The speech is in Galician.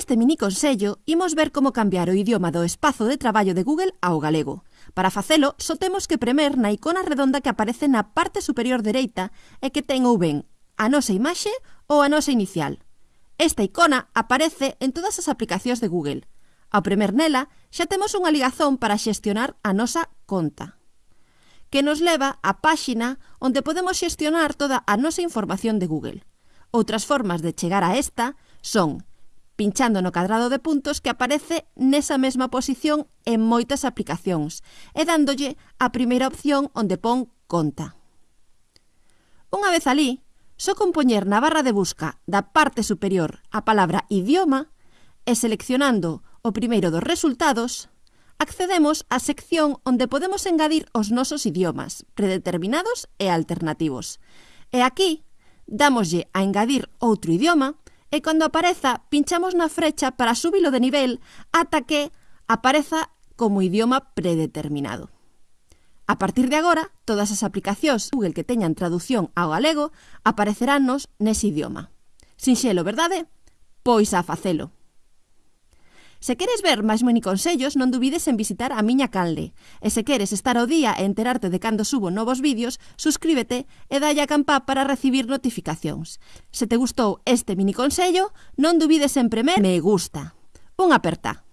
Neste mini consello imos ver como cambiar o idioma do espazo de traballo de Google ao galego. Para facelo, só temos que premer na icona redonda que aparece na parte superior dereita e que ten ou ben a nosa imaxe ou a nosa inicial. Esta icona aparece en todas as aplicacións de Google. Ao premer nela, xa temos unha ligazón para xestionar a nosa conta que nos leva á páxina onde podemos xestionar toda a nosa información de Google. Outras formas de chegar a esta son pinchando no cadrado de puntos que aparece nesa mesma posición en moitas aplicacións e dándolle a primeira opción onde pon conta. Unha vez alí, só con poñer na barra de busca da parte superior a palabra idioma e seleccionando o primeiro dos resultados, accedemos á sección onde podemos engadir os nosos idiomas, predeterminados e alternativos. E aquí, dámoslle a engadir outro idioma e cando apareza pinchamos na frecha para súbilo de nivel ata que apareza como idioma predeterminado. A partir de agora, todas as aplicacións Google que teñan traducción ao galego apareceránnos nese idioma. Sinxelo, verdade? Pois a facelo. Se queres ver máis miniconsellos, non dubides en visitar a miña calde. E se queres estar ao día e enterarte de cando subo novos vídeos, suscríbete e dalle a campá para recibir notificacións. Se te gustou este miniconsello, non dubides en premer me gusta. Un aperta.